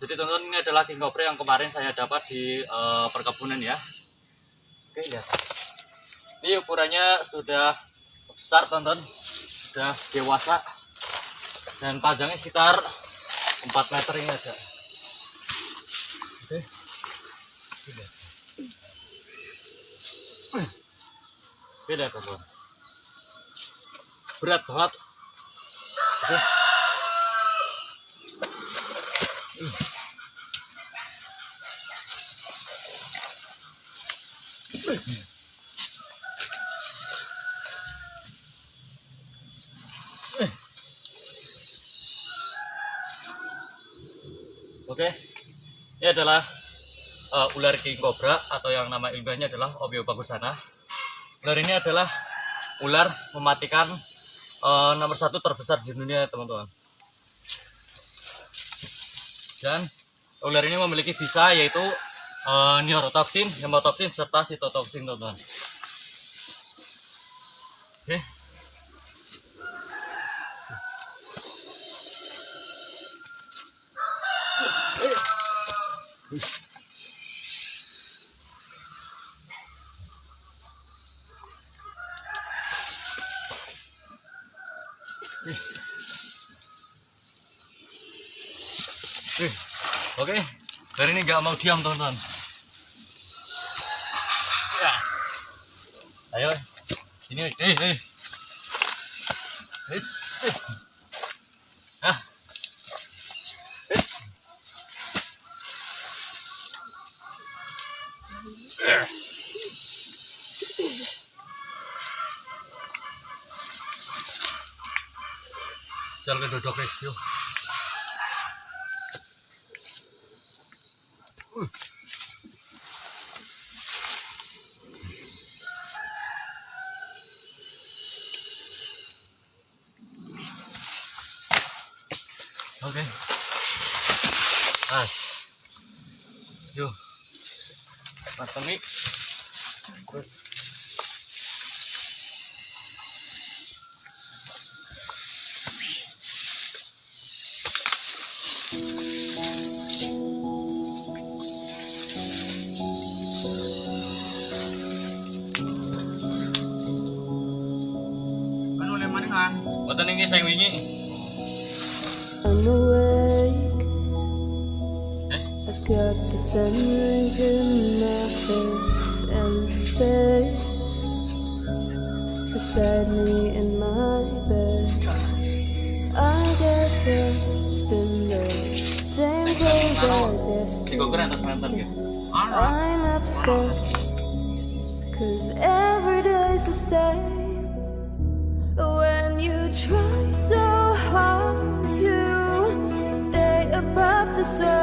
jadi teman-teman ini adalah king cobra yang kemarin saya dapat di uh, perkebunan ya. Oke lihat. Ini ukurannya sudah besar teman-teman. Sudah dewasa. Dan panjangnya sekitar 4 meter ini ada. Oke lihat teman-teman. Berat banget. Oke Oke, ini adalah uh, ular king cobra atau yang nama ilmiahnya adalah Obio bagusana. Ular ini adalah ular mematikan uh, nomor satu terbesar di dunia, teman-teman. Dan ular ini memiliki bisa yaitu uh, neurotoxin, hemotoxin, serta sitotoxin, teman-teman. Oke. Eh, Oke, hari ini nggak mau diam teman-teman. Ayo, ini, eh, eh. Eh. Eh. Jangan duduk guys, yuk. Oke. As. Yuk. Nih. Terus. Kan oleh mana kan? Boten ini saya wingi. I'm awake. I've got the sun rays in my face and you stay beside me in my bed. I get dressed in the same clothes as Tiga keren atas mantan gitu. Ano? I'm upset Cause every day's the same the sun.